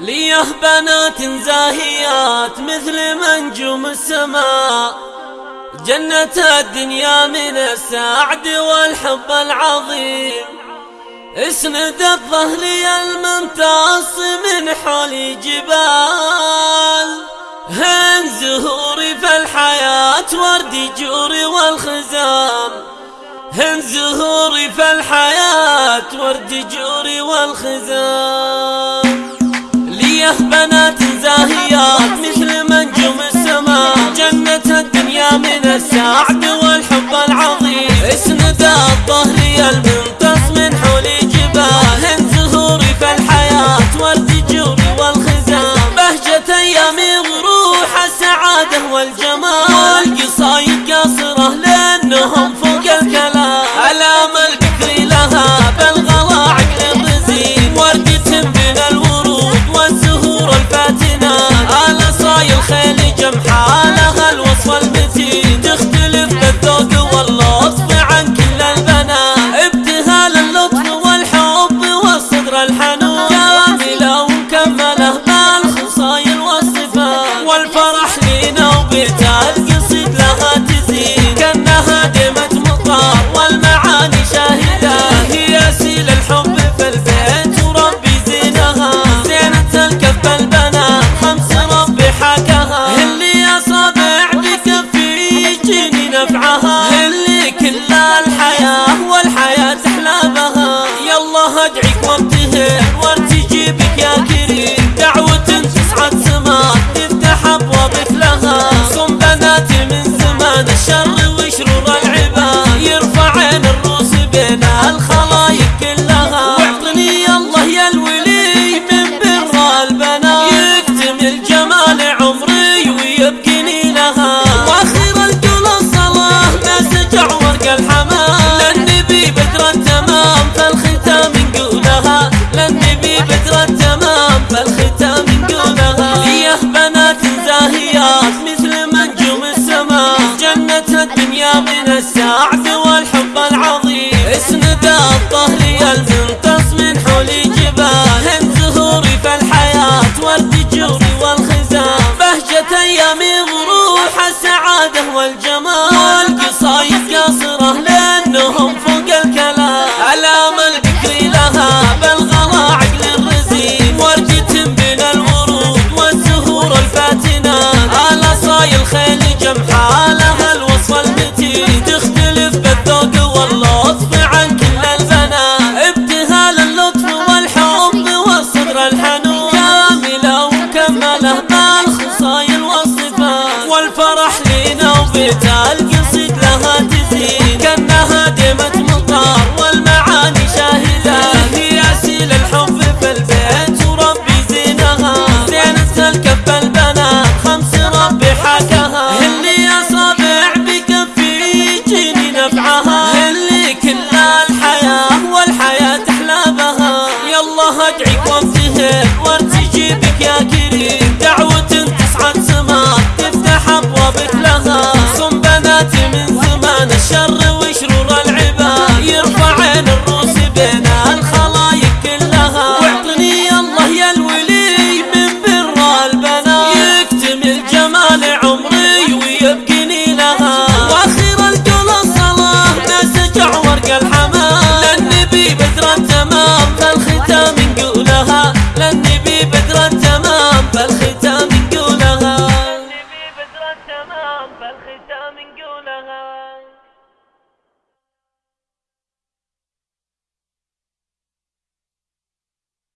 ليه بنات زاهيات مثل منجوم السماء. جنة الدنيا من السعد والحب العظيم. اسند الظهر الممتص من حول جبال. هن زهوري في الحياة ورد جوري والخزام. هن زهوري في الحياة ورد جوري والخزام. ليه بنات زاهيات مثل منجوم السماء. جنة الدنيا من السعد والحب العظيم. اسند الظهر الممتص من حول جبال هن زهوري في الحياة ورد جوري والخزام بهجة أيام الروح السعادة والجمال. الجمال قصايد قاصرة لأنهم فوق الكلام. علام البكر لها بالغلا عقل الرزين ورجة من الورود والزهور الفاتنة. على صايل خيل جمحال to me.